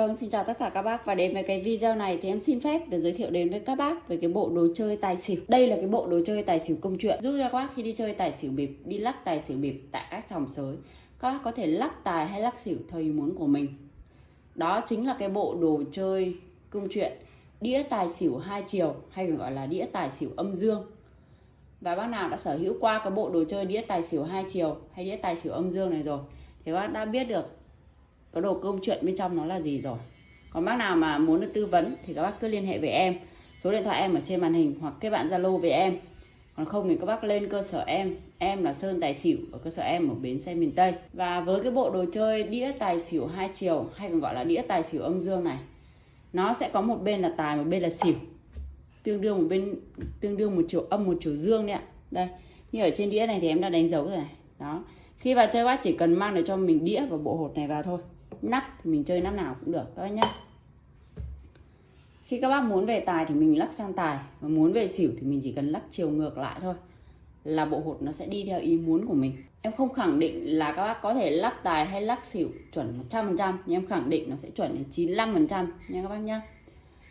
Vâng, xin chào tất cả các bác và đến với cái video này thì em xin phép được giới thiệu đến với các bác về cái bộ đồ chơi tài xỉu. Đây là cái bộ đồ chơi tài xỉu công chuyện giúp cho các bác khi đi chơi tài xỉu bịp, đi lắc tài xỉu bịp tại các sòng sới. Các bác có thể lắc tài hay lắc xỉu theo ý muốn của mình. Đó chính là cái bộ đồ chơi công chuyện đĩa tài xỉu hai chiều hay gọi là đĩa tài xỉu âm dương. Và bác nào đã sở hữu qua cái bộ đồ chơi đĩa tài xỉu hai chiều hay đĩa tài xỉu âm dương này rồi thì các bác đã biết được có đồ công chuyện bên trong nó là gì rồi? Còn bác nào mà muốn được tư vấn thì các bác cứ liên hệ với em. Số điện thoại em ở trên màn hình hoặc kết bạn zalo với em. Còn không thì các bác lên cơ sở em. Em là sơn tài xỉu ở cơ sở em ở bến xe miền tây. Và với cái bộ đồ chơi đĩa tài xỉu hai chiều, hay còn gọi là đĩa tài xỉu âm dương này, nó sẽ có một bên là tài, một bên là xỉu. Tương đương một bên, tương đương một chiều, âm một chiều dương đấy ạ. Đây, như ở trên đĩa này thì em đã đánh dấu rồi này. Đó. Khi vào chơi bác chỉ cần mang được cho mình đĩa và bộ hột này vào thôi nắp thì mình chơi nắp nào cũng được, các bác nhé khi các bác muốn về tài thì mình lắc sang tài và muốn về xỉu thì mình chỉ cần lắc chiều ngược lại thôi, là bộ hột nó sẽ đi theo ý muốn của mình. Em không khẳng định là các bác có thể lắc tài hay lắc xỉu chuẩn 100% nhưng em khẳng định nó sẽ chuẩn đến 95% nha các bác nhé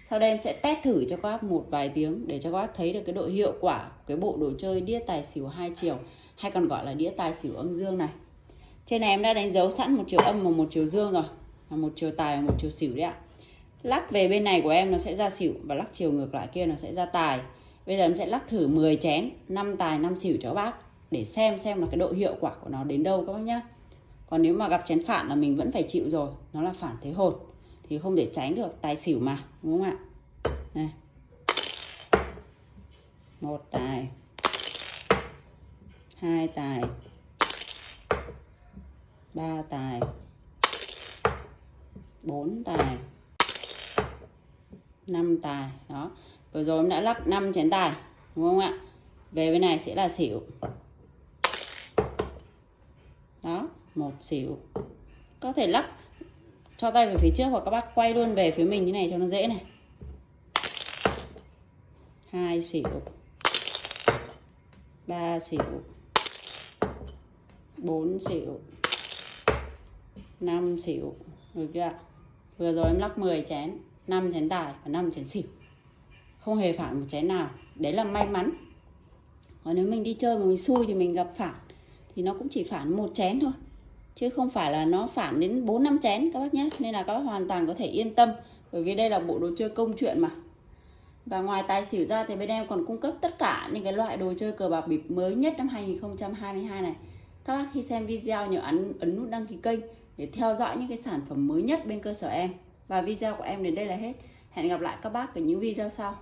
sau đây em sẽ test thử cho các bác một vài tiếng để cho các bác thấy được cái độ hiệu quả của cái bộ đồ chơi đĩa tài xỉu hai chiều, hay còn gọi là đĩa tài xỉu âm dương này trên này em đã đánh dấu sẵn một chiều âm và một chiều dương rồi. Và một chiều tài và một chiều xỉu đấy ạ. Lắc về bên này của em nó sẽ ra xỉu và lắc chiều ngược lại kia nó sẽ ra tài. Bây giờ em sẽ lắc thử 10 chén 5 tài 5 xỉu cho bác để xem xem là cái độ hiệu quả của nó đến đâu các bác nhá. Còn nếu mà gặp chén phản là mình vẫn phải chịu rồi, nó là phản thế hột thì không thể tránh được tài xỉu mà, đúng không ạ? Này. Một tài, hai tài ba tài. Bốn tài. Năm tài. Đó. Vừa rồi em đã lắp 5 chén tài, đúng không ạ? Về bên này sẽ là xỉu. Đó, một xỉu. Có thể lắp cho tay về phía trước hoặc các bác quay luôn về phía mình như này cho nó dễ này. Hai xỉu. Ba xỉu. Bốn xỉu. 5 xỉu. Được chưa ạ? Vừa rồi em lắc 10 chén 5 chén tài và 5 chén xỉu. Không hề phản một chén nào. Đấy là may mắn. Còn nếu mình đi chơi mà mình xui thì mình gặp phản, thì nó cũng chỉ phản một chén thôi. Chứ không phải là nó phản đến 4 năm chén các bác nhé. Nên là các bác hoàn toàn có thể yên tâm, bởi vì đây là bộ đồ chơi công chuyện mà. Và ngoài tài xỉu ra thì bên em còn cung cấp tất cả những cái loại đồ chơi cờ bạc bịp mới nhất năm 2022 này. Các bác khi xem video nhớ ấn ấn nút đăng ký kênh để theo dõi những cái sản phẩm mới nhất bên cơ sở em. Và video của em đến đây là hết. Hẹn gặp lại các bác ở những video sau.